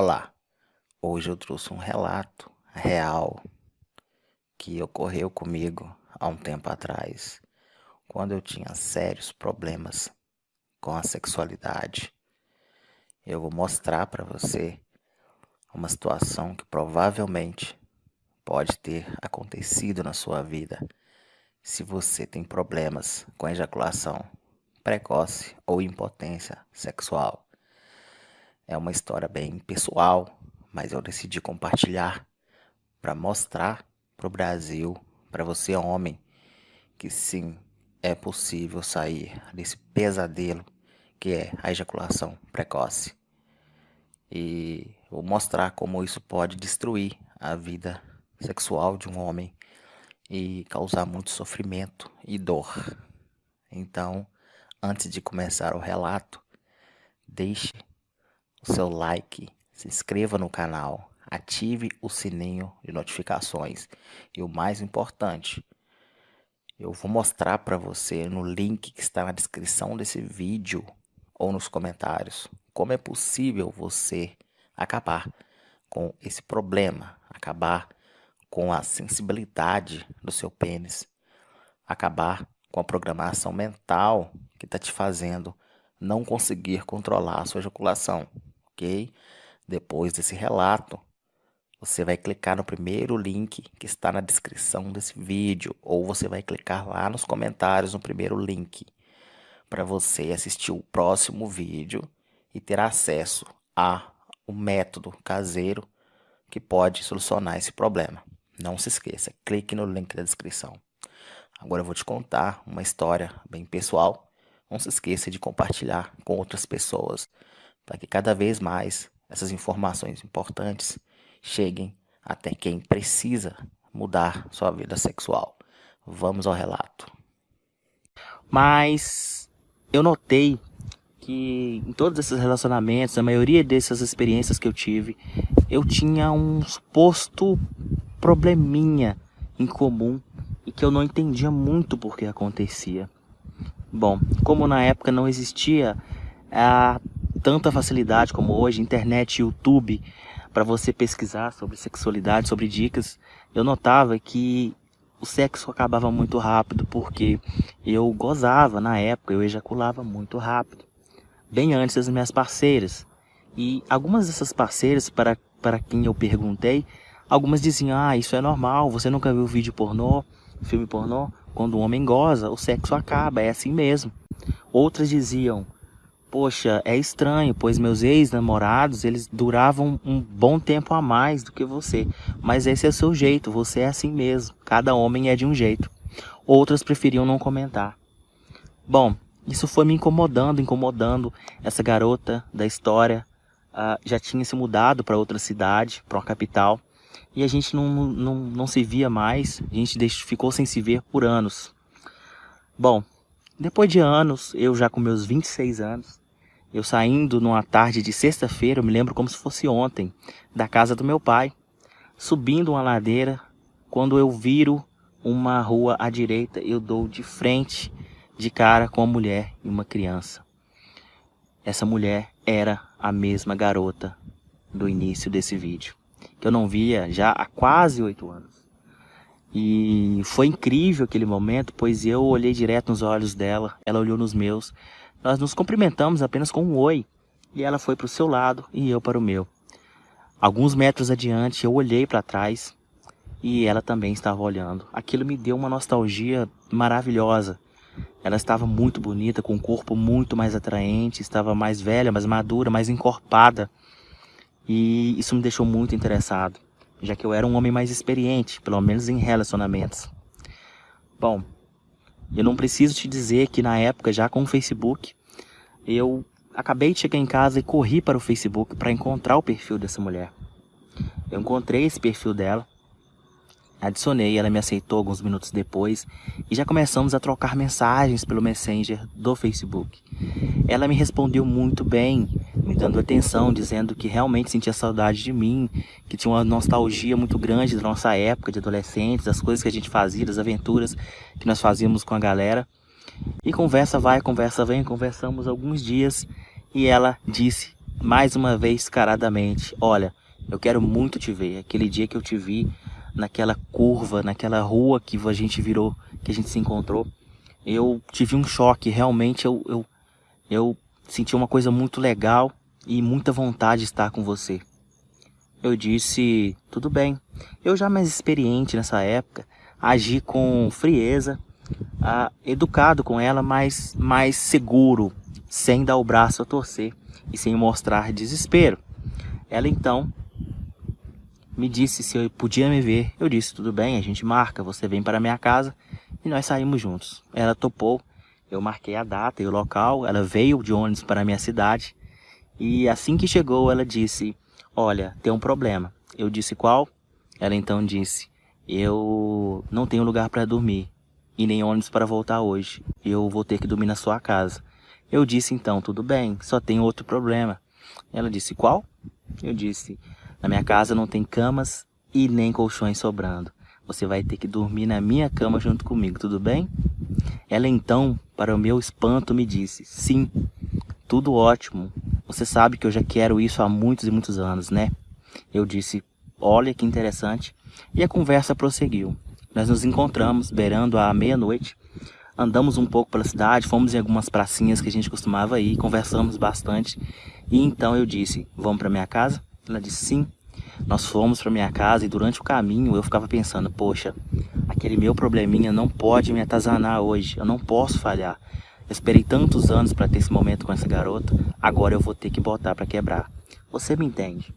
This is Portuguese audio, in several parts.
Olá, hoje eu trouxe um relato real que ocorreu comigo há um tempo atrás, quando eu tinha sérios problemas com a sexualidade. Eu vou mostrar para você uma situação que provavelmente pode ter acontecido na sua vida se você tem problemas com ejaculação precoce ou impotência sexual. É uma história bem pessoal, mas eu decidi compartilhar para mostrar para o Brasil, para você homem, que sim, é possível sair desse pesadelo que é a ejaculação precoce. E vou mostrar como isso pode destruir a vida sexual de um homem e causar muito sofrimento e dor. Então, antes de começar o relato, deixe o seu like, se inscreva no canal, ative o sininho de notificações. E o mais importante, eu vou mostrar para você no link que está na descrição desse vídeo ou nos comentários como é possível você acabar com esse problema, acabar com a sensibilidade do seu pênis, acabar com a programação mental que está te fazendo não conseguir controlar a sua ejaculação ok? Depois desse relato, você vai clicar no primeiro link que está na descrição desse vídeo, ou você vai clicar lá nos comentários no primeiro link, para você assistir o próximo vídeo e ter acesso a um método caseiro que pode solucionar esse problema. Não se esqueça, clique no link da descrição. Agora eu vou te contar uma história bem pessoal. Não se esqueça de compartilhar com outras pessoas para que cada vez mais essas informações importantes cheguem até quem precisa mudar sua vida sexual. Vamos ao relato. Mas eu notei que em todos esses relacionamentos, a maioria dessas experiências que eu tive, eu tinha um suposto probleminha em comum e que eu não entendia muito por que acontecia. Bom, como na época não existia a tanta facilidade como hoje, internet, YouTube, para você pesquisar sobre sexualidade, sobre dicas, eu notava que o sexo acabava muito rápido, porque eu gozava na época, eu ejaculava muito rápido, bem antes das minhas parceiras. E algumas dessas parceiras, para, para quem eu perguntei, algumas diziam, ah, isso é normal, você nunca viu vídeo pornô, filme pornô? Quando o homem goza, o sexo acaba, é assim mesmo. Outras diziam, Poxa, é estranho, pois meus ex-namorados, eles duravam um bom tempo a mais do que você. Mas esse é o seu jeito, você é assim mesmo. Cada homem é de um jeito. Outras preferiam não comentar. Bom, isso foi me incomodando, incomodando. Essa garota da história uh, já tinha se mudado para outra cidade, para uma capital. E a gente não, não, não se via mais, a gente ficou sem se ver por anos. Bom, depois de anos, eu já com meus 26 anos, eu saindo numa tarde de sexta-feira, eu me lembro como se fosse ontem, da casa do meu pai, subindo uma ladeira, quando eu viro uma rua à direita, eu dou de frente, de cara com uma mulher e uma criança. Essa mulher era a mesma garota do início desse vídeo, que eu não via já há quase oito anos. E foi incrível aquele momento, pois eu olhei direto nos olhos dela, ela olhou nos meus. Nós nos cumprimentamos apenas com um oi, e ela foi para o seu lado e eu para o meu. Alguns metros adiante, eu olhei para trás e ela também estava olhando. Aquilo me deu uma nostalgia maravilhosa. Ela estava muito bonita, com um corpo muito mais atraente, estava mais velha, mais madura, mais encorpada. E isso me deixou muito interessado já que eu era um homem mais experiente, pelo menos em relacionamentos. Bom, eu não preciso te dizer que na época, já com o Facebook, eu acabei de chegar em casa e corri para o Facebook para encontrar o perfil dessa mulher. Eu encontrei esse perfil dela Adicionei, ela me aceitou alguns minutos depois e já começamos a trocar mensagens pelo Messenger do Facebook. Ela me respondeu muito bem, me dando atenção, dizendo que realmente sentia saudade de mim, que tinha uma nostalgia muito grande da nossa época de adolescentes, das coisas que a gente fazia, das aventuras que nós fazíamos com a galera. E conversa vai, conversa vem, conversamos alguns dias e ela disse mais uma vez caradamente, olha, eu quero muito te ver. Aquele dia que eu te vi naquela curva, naquela rua que a gente virou, que a gente se encontrou, eu tive um choque. Realmente eu, eu, eu senti uma coisa muito legal e muita vontade de estar com você. Eu disse, tudo bem. Eu já mais experiente nessa época, agi com frieza, ah, educado com ela, mas mais seguro, sem dar o braço a torcer e sem mostrar desespero. Ela então me disse se eu podia me ver. Eu disse, tudo bem, a gente marca, você vem para minha casa e nós saímos juntos. Ela topou, eu marquei a data e o local, ela veio de ônibus para a minha cidade e assim que chegou ela disse, olha, tem um problema. Eu disse, qual? Ela então disse, eu não tenho lugar para dormir e nem ônibus para voltar hoje. Eu vou ter que dormir na sua casa. Eu disse então, tudo bem, só tem outro problema. Ela disse, qual? Eu disse, na minha casa não tem camas e nem colchões sobrando. Você vai ter que dormir na minha cama junto comigo, tudo bem? Ela então, para o meu espanto, me disse, sim, tudo ótimo. Você sabe que eu já quero isso há muitos e muitos anos, né? Eu disse, olha que interessante. E a conversa prosseguiu. Nós nos encontramos beirando à meia-noite, andamos um pouco pela cidade, fomos em algumas pracinhas que a gente costumava ir, conversamos bastante. E então eu disse, vamos para minha casa? Ela disse sim. Nós fomos para minha casa e durante o caminho eu ficava pensando, poxa, aquele meu probleminha não pode me atazanar hoje, eu não posso falhar. Eu esperei tantos anos para ter esse momento com essa garota, agora eu vou ter que botar para quebrar. Você me entende?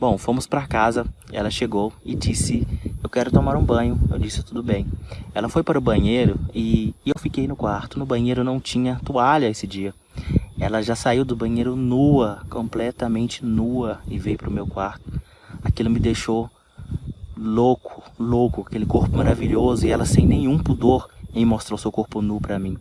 Bom, fomos para casa, ela chegou e disse, eu quero tomar um banho. Eu disse, tudo bem. Ela foi para o banheiro e, e eu fiquei no quarto. No banheiro não tinha toalha esse dia. Ela já saiu do banheiro nua, completamente nua, e veio para o meu quarto. Aquilo me deixou louco, louco, aquele corpo maravilhoso, e ela sem nenhum pudor em mostrar o seu corpo nu para mim.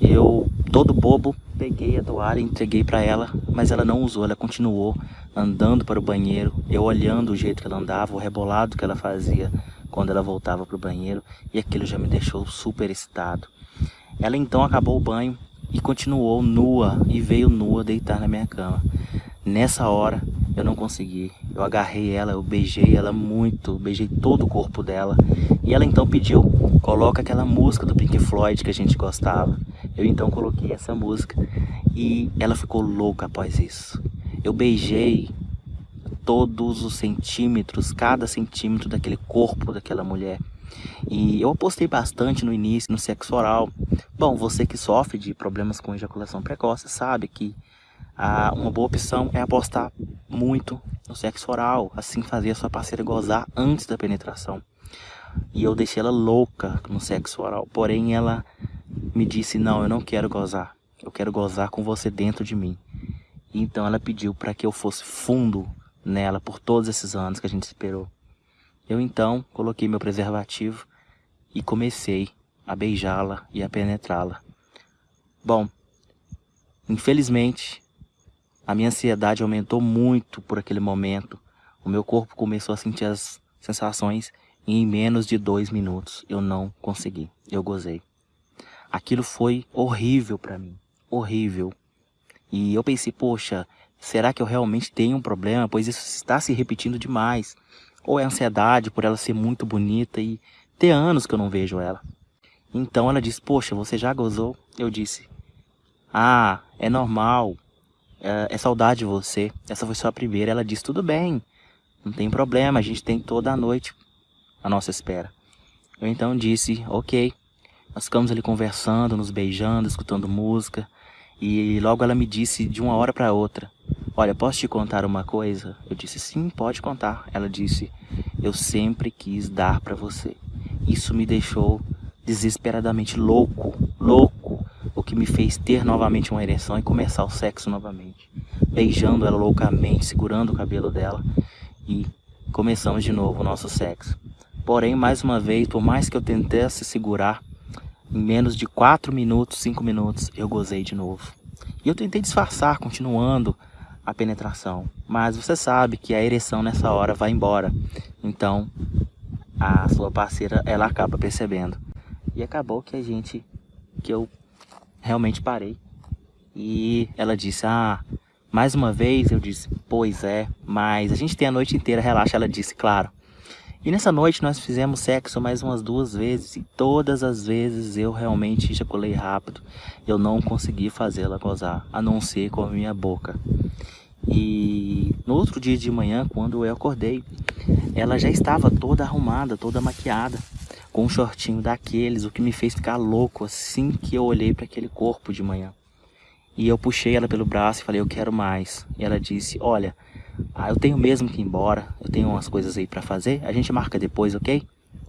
Eu, todo bobo, peguei a toalha e entreguei para ela, mas ela não usou, ela continuou andando para o banheiro, eu olhando o jeito que ela andava, o rebolado que ela fazia quando ela voltava para o banheiro, e aquilo já me deixou super excitado. Ela então acabou o banho e continuou nua e veio nua deitar na minha cama. Nessa hora eu não consegui. Eu agarrei ela, eu beijei ela muito, beijei todo o corpo dela. E ela então pediu, coloca aquela música do Pink Floyd que a gente gostava. Eu então coloquei essa música e ela ficou louca após isso. Eu beijei todos os centímetros, cada centímetro daquele corpo daquela mulher. E eu apostei bastante no início no sexo oral. Bom, você que sofre de problemas com ejaculação precoce sabe que ah, uma boa opção é apostar muito no sexo oral, assim fazer a sua parceira gozar antes da penetração. E eu deixei ela louca no sexo oral, porém ela me disse, não, eu não quero gozar, eu quero gozar com você dentro de mim. Então ela pediu para que eu fosse fundo nela por todos esses anos que a gente esperou. Eu então coloquei meu preservativo e comecei a beijá-la e a penetrá-la. Bom, infelizmente, a minha ansiedade aumentou muito por aquele momento. O meu corpo começou a sentir as sensações e em menos de dois minutos eu não consegui. Eu gozei. Aquilo foi horrível para mim. Horrível. E eu pensei, poxa, será que eu realmente tenho um problema? Pois isso está se repetindo demais. Ou é ansiedade por ela ser muito bonita e ter anos que eu não vejo ela. Então ela disse, poxa, você já gozou? Eu disse, ah, é normal, é, é saudade de você, essa foi só a primeira. Ela disse, tudo bem, não tem problema, a gente tem toda a noite à nossa espera. Eu então disse, ok. Nós ficamos ali conversando, nos beijando, escutando música. E logo ela me disse de uma hora para outra, olha, posso te contar uma coisa? Eu disse, sim, pode contar. Ela disse, eu sempre quis dar para você. Isso me deixou desesperadamente louco, louco, que me fez ter novamente uma ereção e começar o sexo novamente. Beijando ela loucamente, segurando o cabelo dela e começamos de novo o nosso sexo. Porém, mais uma vez, por mais que eu tentasse segurar, em menos de 4 minutos, 5 minutos, eu gozei de novo. E eu tentei disfarçar, continuando a penetração. Mas você sabe que a ereção nessa hora vai embora. Então, a sua parceira, ela acaba percebendo. E acabou que a gente, que eu realmente parei. E ela disse, ah, Mais uma vez eu disse, pois é, mas a gente tem a noite inteira, relaxa, ela disse, claro. E nessa noite nós fizemos sexo mais umas duas vezes e todas as vezes eu realmente ejaculei rápido. Eu não consegui fazê-la gozar, a não ser com a minha boca. E no outro dia de manhã, quando eu acordei, ela já estava toda arrumada, toda maquiada, com um shortinho daqueles, o que me fez ficar louco assim que eu olhei para aquele corpo de manhã. E eu puxei ela pelo braço e falei, eu quero mais. E ela disse, olha, ah, eu tenho mesmo que ir embora, eu tenho umas coisas aí para fazer, a gente marca depois, ok?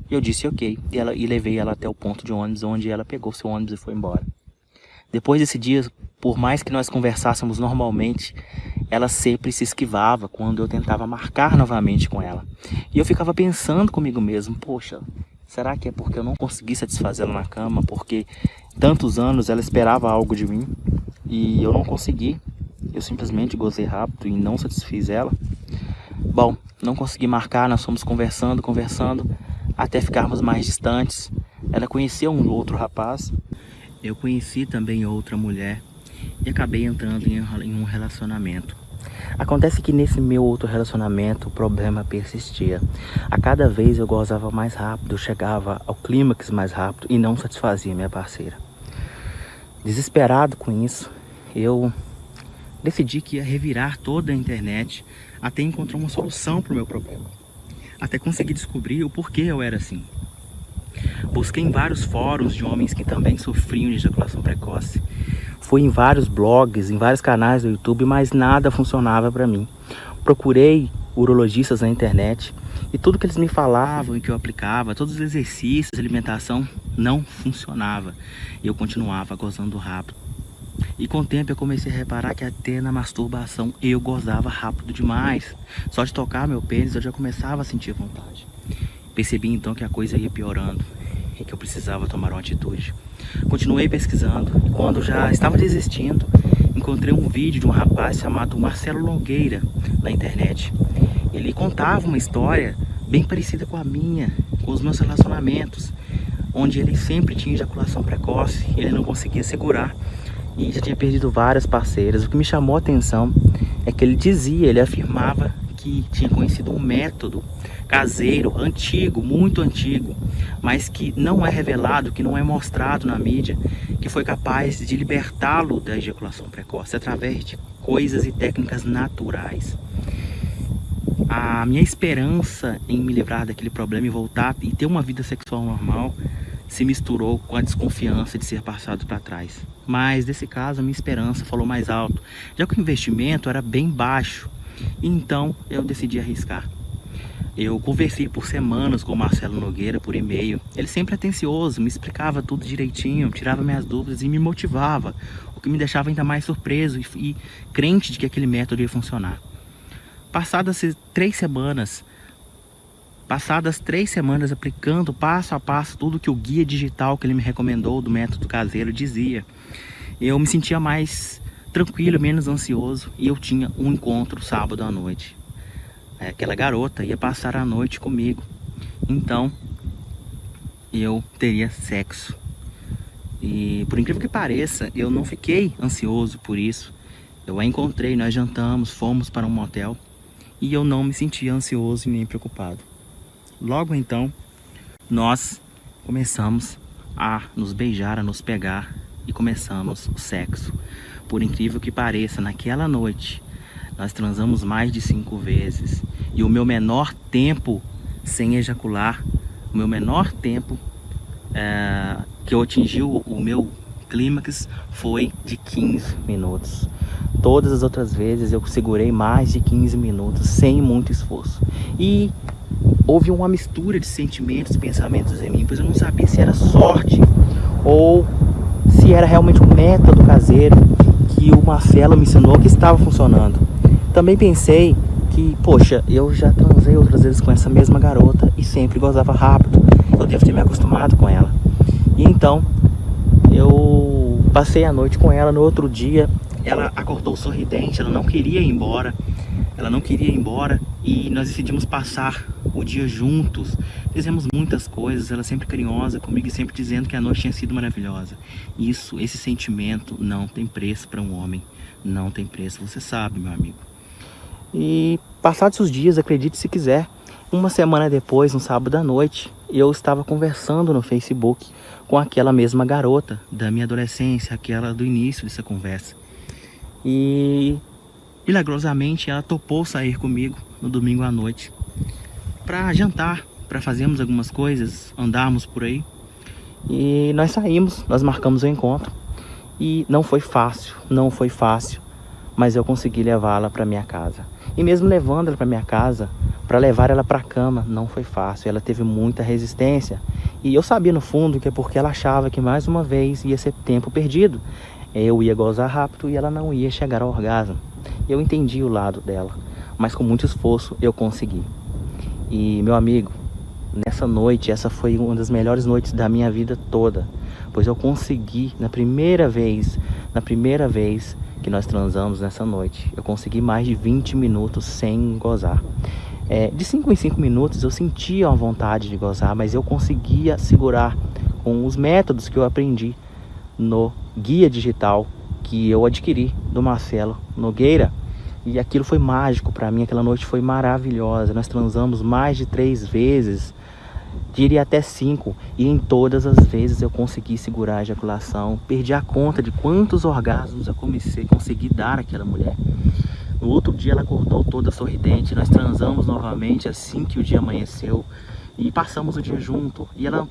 E eu disse ok, e, ela, e levei ela até o ponto de ônibus, onde ela pegou seu ônibus e foi embora. Depois desse dia, por mais que nós conversássemos normalmente, ela sempre se esquivava quando eu tentava marcar novamente com ela. E eu ficava pensando comigo mesmo, poxa, será que é porque eu não consegui satisfazê-la na cama, porque tantos anos ela esperava algo de mim e eu não consegui? Eu simplesmente gozei rápido e não satisfiz ela. Bom, não consegui marcar, nós fomos conversando, conversando, até ficarmos mais distantes. Ela conheceu um outro rapaz, eu conheci também outra mulher e acabei entrando em um relacionamento. Acontece que nesse meu outro relacionamento o problema persistia. A cada vez eu gozava mais rápido, chegava ao clímax mais rápido e não satisfazia minha parceira. Desesperado com isso, eu decidi que ia revirar toda a internet até encontrar uma solução para o meu problema. Até conseguir descobrir o porquê eu era assim. Busquei em vários fóruns de homens que também sofriam de ejaculação precoce. Fui em vários blogs, em vários canais do YouTube, mas nada funcionava para mim. Procurei urologistas na internet e tudo que eles me falavam e que eu aplicava, todos os exercícios alimentação não funcionava. E eu continuava gozando rápido. E com o tempo eu comecei a reparar que até na masturbação eu gozava rápido demais. Só de tocar meu pênis eu já começava a sentir vontade. Percebi então que a coisa ia piorando e que eu precisava tomar uma atitude. Continuei pesquisando e quando já estava desistindo, encontrei um vídeo de um rapaz chamado Marcelo Longueira na internet. Ele contava uma história bem parecida com a minha, com os meus relacionamentos, onde ele sempre tinha ejaculação precoce, ele não conseguia segurar e já tinha perdido várias parceiras. O que me chamou a atenção é que ele dizia, ele afirmava que tinha conhecido um método caseiro, antigo, muito antigo, mas que não é revelado, que não é mostrado na mídia, que foi capaz de libertá-lo da ejaculação precoce através de coisas e técnicas naturais. A minha esperança em me livrar daquele problema e voltar e ter uma vida sexual normal se misturou com a desconfiança de ser passado para trás. Mas nesse caso a minha esperança falou mais alto, já que o investimento era bem baixo, então eu decidi arriscar. Eu conversei por semanas com o Marcelo Nogueira por e-mail. Ele sempre atencioso, me explicava tudo direitinho, tirava minhas dúvidas e me motivava, o que me deixava ainda mais surpreso e, e crente de que aquele método ia funcionar. Passadas três semanas, Passadas três semanas aplicando passo a passo tudo que o guia digital que ele me recomendou do método caseiro dizia, eu me sentia mais tranquilo, menos ansioso e eu tinha um encontro sábado à noite. É, aquela garota ia passar a noite comigo, então eu teria sexo. E por incrível que pareça, eu não fiquei ansioso por isso. Eu a encontrei, nós jantamos, fomos para um motel e eu não me sentia ansioso e nem preocupado. Logo então, nós começamos a nos beijar, a nos pegar e começamos o sexo. Por incrível que pareça, naquela noite nós transamos mais de cinco vezes e o meu menor tempo sem ejacular, o meu menor tempo é, que eu atingi o, o meu clímax foi de 15 minutos. Todas as outras vezes eu segurei mais de 15 minutos sem muito esforço. E houve uma mistura de sentimentos, pensamentos em mim, pois eu não sabia se era sorte ou se era realmente um método caseiro que o Marcelo me ensinou que estava funcionando. Também pensei que, poxa, eu já transei outras vezes com essa mesma garota e sempre gozava rápido. Eu devo ter me acostumado com ela. E então, eu passei a noite com ela no outro dia. Ela acordou sorridente, ela não queria ir embora. Ela não queria ir embora e nós decidimos passar o dia juntos. Fizemos muitas coisas, ela sempre carinhosa comigo e sempre dizendo que a noite tinha sido maravilhosa. Isso, esse sentimento não tem preço para um homem. não tem preço, você sabe, meu amigo. E passados os dias, acredite se quiser, uma semana depois, no sábado à noite, eu estava conversando no Facebook com aquela mesma garota da minha adolescência, aquela do início dessa conversa. E milagrosamente ela topou sair comigo no domingo à noite para jantar, para fazermos algumas coisas, andarmos por aí. E nós saímos, nós marcamos o encontro. E não foi fácil, não foi fácil, mas eu consegui levá-la para minha casa. E mesmo levando ela para minha casa, para levar ela para a cama, não foi fácil. Ela teve muita resistência. E eu sabia no fundo que é porque ela achava que mais uma vez ia ser tempo perdido. Eu ia gozar rápido e ela não ia chegar ao orgasmo. Eu entendi o lado dela, mas com muito esforço eu consegui. E meu amigo, nessa noite, essa foi uma das melhores noites da minha vida toda, pois eu consegui na primeira vez, na primeira vez que nós transamos nessa noite, eu consegui mais de 20 minutos sem gozar. É, de 5 em 5 minutos eu sentia uma vontade de gozar, mas eu conseguia segurar com os métodos que eu aprendi no guia digital que eu adquiri do Marcelo Nogueira. E aquilo foi mágico para mim, aquela noite foi maravilhosa. Nós transamos mais de três vezes, diria até cinco. E em todas as vezes eu consegui segurar a ejaculação. Perdi a conta de quantos orgasmos eu comecei, consegui dar àquela mulher. No outro dia ela acordou toda sorridente, nós transamos novamente assim que o dia amanheceu. E passamos o dia junto. E ela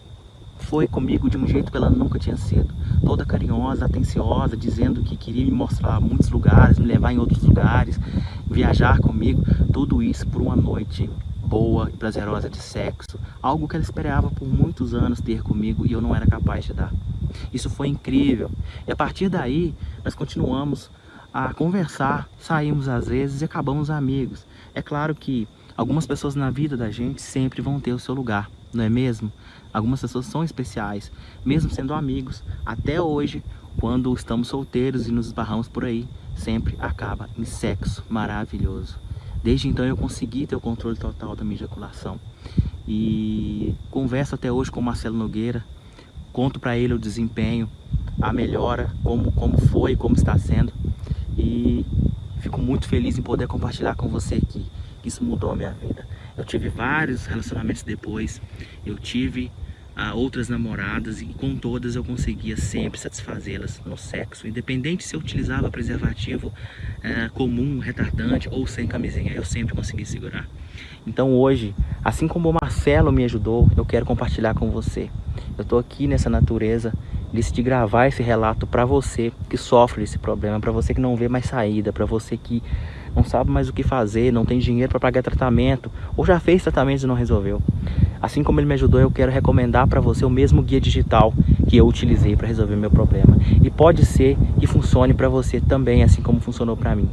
foi comigo de um jeito que ela nunca tinha sido. Toda carinhosa, atenciosa, dizendo que queria me mostrar muitos lugares, me levar em outros lugares, viajar comigo. Tudo isso por uma noite boa e prazerosa de sexo. Algo que ela esperava por muitos anos ter comigo e eu não era capaz de dar. Isso foi incrível. E a partir daí, nós continuamos a conversar, saímos às vezes e acabamos amigos. É claro que algumas pessoas na vida da gente sempre vão ter o seu lugar não é mesmo? Algumas pessoas são especiais, mesmo sendo amigos. Até hoje, quando estamos solteiros e nos esbarramos por aí, sempre acaba em sexo maravilhoso. Desde então eu consegui ter o controle total da minha ejaculação. E converso até hoje com o Marcelo Nogueira, conto para ele o desempenho, a melhora, como, como foi, como está sendo. E fico muito feliz em poder compartilhar com você aqui, isso mudou a minha vida. Eu tive vários relacionamentos depois, eu tive ah, outras namoradas e com todas eu conseguia sempre satisfazê-las no sexo, independente se eu utilizava preservativo eh, comum, retardante ou sem camisinha, eu sempre consegui segurar. Então hoje, assim como o Marcelo me ajudou, eu quero compartilhar com você. Eu estou aqui nessa natureza, decidi gravar esse relato para você que sofre desse problema, para você que não vê mais saída, para você que não sabe mais o que fazer, não tem dinheiro para pagar tratamento, ou já fez tratamento e não resolveu. Assim como ele me ajudou, eu quero recomendar para você o mesmo guia digital que eu utilizei para resolver meu problema. E pode ser que funcione para você também, assim como funcionou para mim.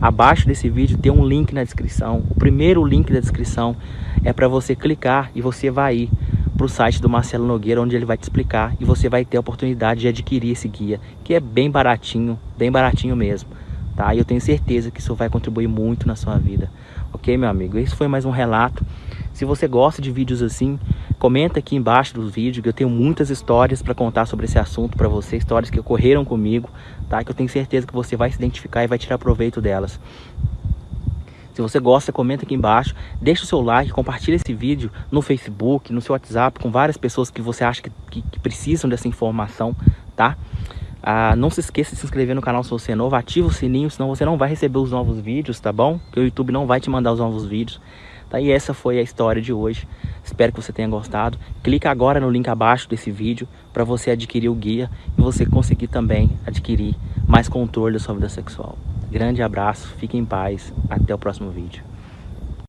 Abaixo desse vídeo tem um link na descrição. O primeiro link da descrição é para você clicar e você vai ir para o site do Marcelo Nogueira, onde ele vai te explicar e você vai ter a oportunidade de adquirir esse guia, que é bem baratinho, bem baratinho mesmo tá? E eu tenho certeza que isso vai contribuir muito na sua vida, ok, meu amigo? Esse foi mais um relato. Se você gosta de vídeos assim, comenta aqui embaixo dos vídeos, que eu tenho muitas histórias para contar sobre esse assunto para você, histórias que ocorreram comigo, tá? Que eu tenho certeza que você vai se identificar e vai tirar proveito delas. Se você gosta, comenta aqui embaixo, deixa o seu like, compartilha esse vídeo no Facebook, no seu WhatsApp, com várias pessoas que você acha que, que, que precisam dessa informação, tá? Ah, não se esqueça de se inscrever no canal se você é novo, ativa o sininho, senão você não vai receber os novos vídeos, tá bom? Porque o YouTube não vai te mandar os novos vídeos. Tá? E essa foi a história de hoje. Espero que você tenha gostado. Clica agora no link abaixo desse vídeo para você adquirir o guia e você conseguir também adquirir mais controle da sua vida sexual. Grande abraço, fique em paz, até o próximo vídeo.